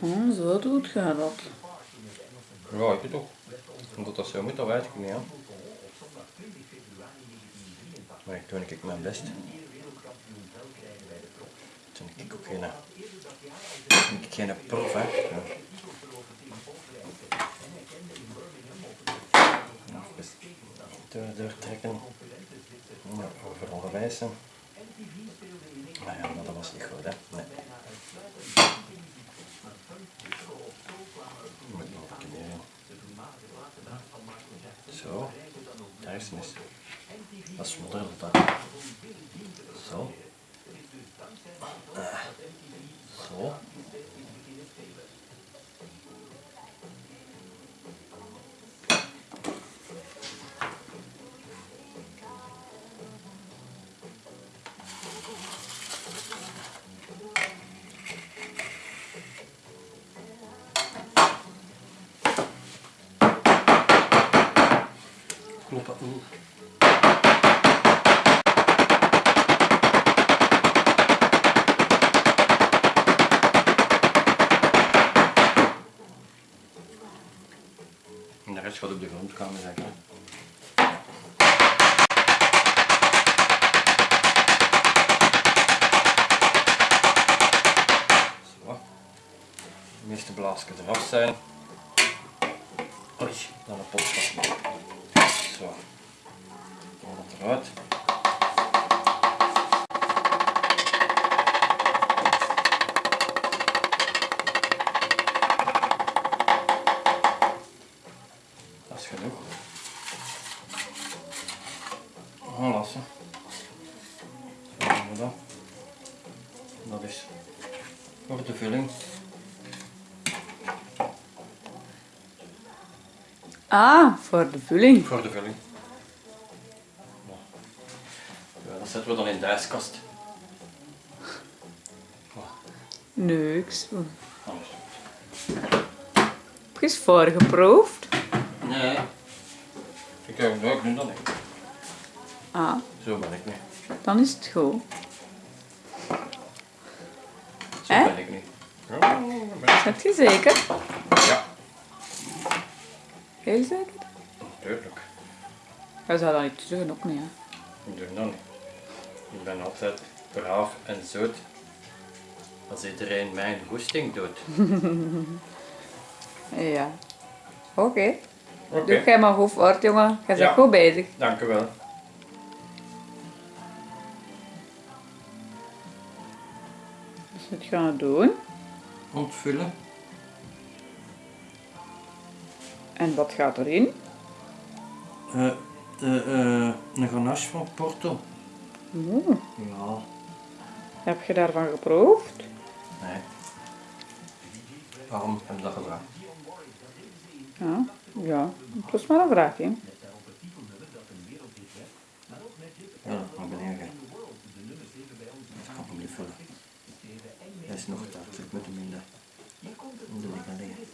Oh, zo doet je dat. Ja, ik toch. Omdat dat zo moet, dat weet ik niet. Hè. Maar ik doe ik mijn best. Toen ik ook geen, toen ik geen prof, hè. Ja. Door, doortrekken. Ja, over onderwijs. Hè. Maar ja, maar dat was niet goed, hè. Nee. Oeh. En de rest gaat op de grond komen, zeg ik. Zo. De meeste blaasjes eraf zijn. Oei, dan een pot. Zo. Eruit. Dat is genoeg. Aanlassen. Zo doen we dat. Dat is voor de vulling. Ah, voor de vulling. Voor de vulling. Zetten we dan in de ijskast. Niks. Anders. Heb je eens voorgeproefd? Nee. Ik heb ik doe dat niet. Ah, Zo ben ik niet. dan is het goed. Zo ben ik niet. Ja, ben. Heb je zeker? Ja, Heel zeker? natuurlijk. Je zou dat niet zeggen, ook niet. Hè? Ik doe dat niet. Ik ben altijd braaf en zoet. Als iedereen mijn goesting doet. Ja. Oké. Doe jij maar goed voort, jongen. Je bent Ja. goed bezig. dank u wel. Dus wat gaan we doen? Ontvullen. En wat gaat erin? Eh, de, eh, een ganache van Porto. Oeh, Ja, heb je daarvan geproefd? nee. Waarom heb je dat gevraagd? Ja, ja. Het was maar een vraagje. Ja, naar beneden. Dat kan ik niet vullen. Hij is nog daar, dus ik moet hem in de, in de liggen liggen.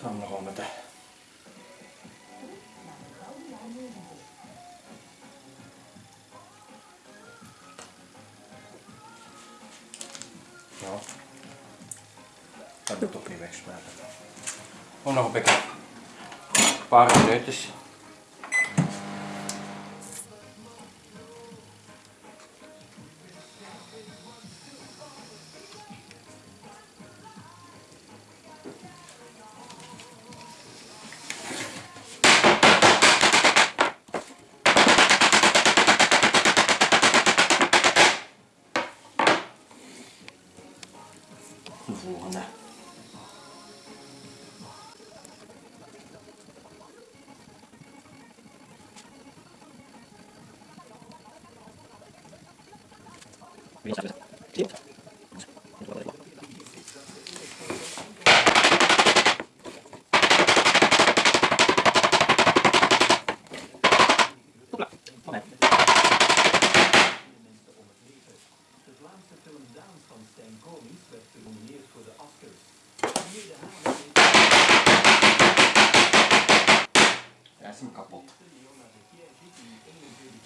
Samen nog wel met de... Dat moet toch niet wegsmijten. Oh, nog een beetje. Een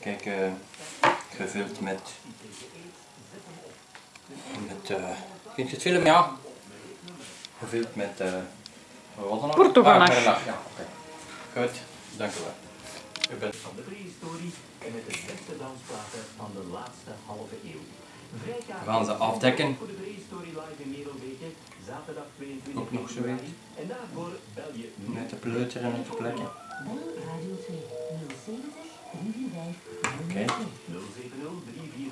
Kijk, eh, gevuld met Met, eh vind je het film? Ja. Gevuld met, eh wat was het nog? Portoganache. Ah, ja, oké. Goed, dank u wel. U bent van de prehistorie en met de beste dansplaten van de laatste halve eeuw. We gaan ze afdekken. voor de prehistorie live in Merelbeke, zaterdag 22 Ook nog februari. zoiets. En daarvoor bel je met de pleuteren en de plekken. Radio 2 070 345 Oké.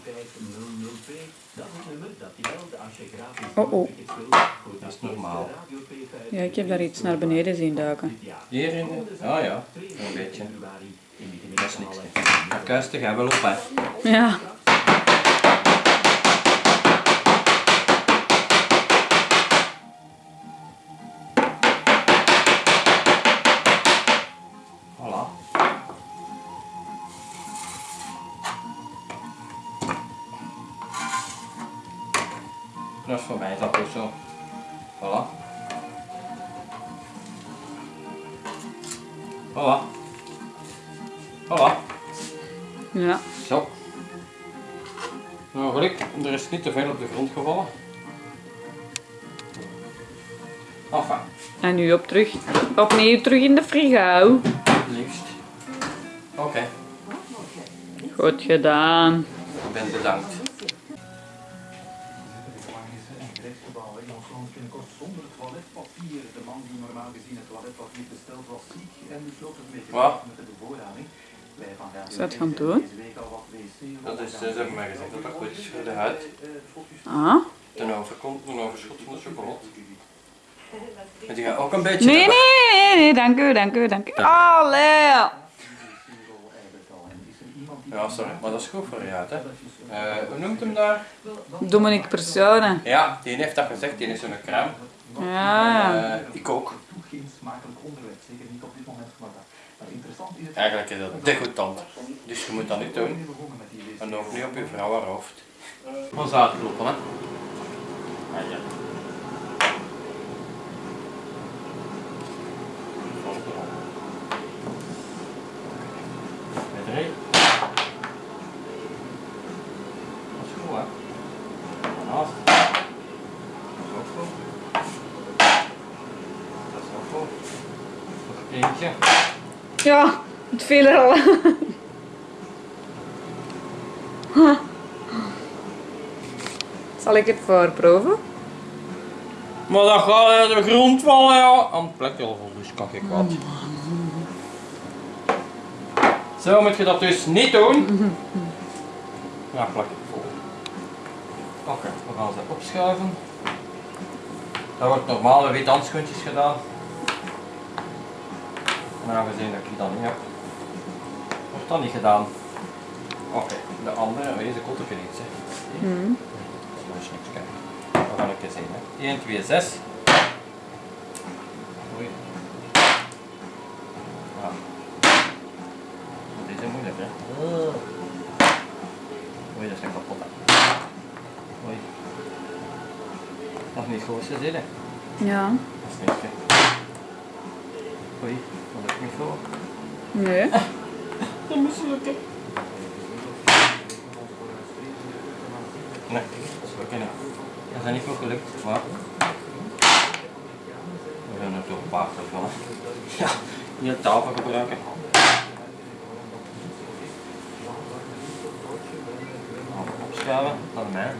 070 345 002. Dat nummer dat Oh, oh. Dat is normaal. eerste Radio 2 Ja, ik heb daar iets naar beneden zien duiken. dit jaar. Hier in de... Ah ja, een beetje. Dat is niks. Dat kuist gaat wel op, hè. Ja. Dat is voor mij dat ook zo. Voilà. Voilà. Voilà. Ja. Zo. Nou, geluk, er is niet te veel op de grond gevallen. Enfin, En nu op terug. Opnieuw terug in de frigo. liefst. Oké, Goed gedaan. ik ben bedankt. Toiletpapier. De man die normaal gezien het toiletpapier besteld was ziek en besloot het mee te Wat? maken met de bevoorrading. Wij van Radio Is dat 5 gaan doen? Deze week al wat wc Dat is, ze hebben mij gezegd dat dat goed is voor de huid. Ah. Ten overkant, ten overschot van de chocolade. En die gaat ook een beetje... Nee, nee, nee, nee. Dank u, dank u, dank u. Allee. Ja, sorry, maar dat is goed voor je huid, hè. Eh, hoe noemt hem daar? Dominique Persone. Ja, die heeft dat gezegd, die is zo'n crème. Ja. Eh, ik ook. Geen smakelijk onderwerp, zeker niet op dit moment. Maar, dat, maar interessant is het. Eigenlijk is dat degoutant. Dus je moet dat niet doen. En ook niet op je vrouw haar hoofd. Ons uitkloppen, hè. Ah, ja. Met drie. Dat is goed, hè. Daarnaast. Dat is ook goed. Dat is ook goed. Eentje. Ja, het viel er al. Zal ik het voorproeven? Maar dat gaat uit de grond vallen, ja. Aan het plekje al vol, dus kan ik wat. Zo moet je dat dus niet doen. Ja, plak het vol. Oké, we gaan ze opschuiven. Dat wordt normaal met wit handschoentjes gedaan. Maar aangezien dat ik dat niet heb, wordt dat niet gedaan. Oké, de andere, deze komt er niet, hè. Hmm. Dat is niks, kijk. We gaan ik eens zien, hè. 1, 2, 6. Oei. Ja. Dit is moeilijk, hè. Oei, dat is een kapot, hè. Oei. Is niet goed, ze zitten. Ja. Dat is niks, hè. Oei, dat is niet goed. Nee. Dat moet lukken. Nee, dat is lukken niet. Dat is niet goed gelukt, maar... We gaan er toch een paar van. Ja, niet tafel gebruiken. Opschuiven, dan mij.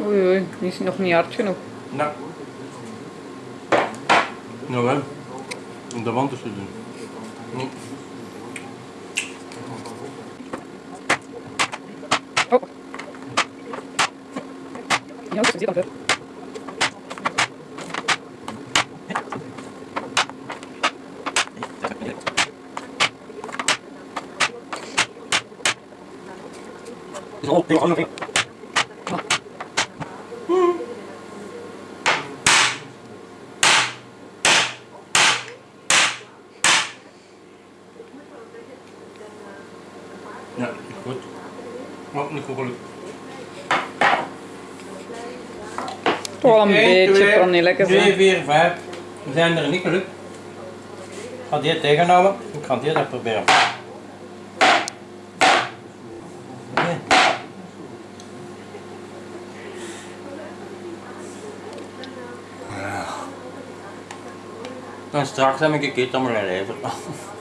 Oei, oei. Die is nog niet hard genoeg. Nou. Nou wel. Om de wand te doen. Nee. Oh. Ja, dat zit al ver. Ja, goed. Maar niet goed gelukt. wel een 1, beetje 2, vanilletjes. 3, hè. 4, 5. We zijn er niet gelukt. Ik ga die tegenhouden. Ik ga die dat proberen. En straks heb ik een keer aan mijn lever.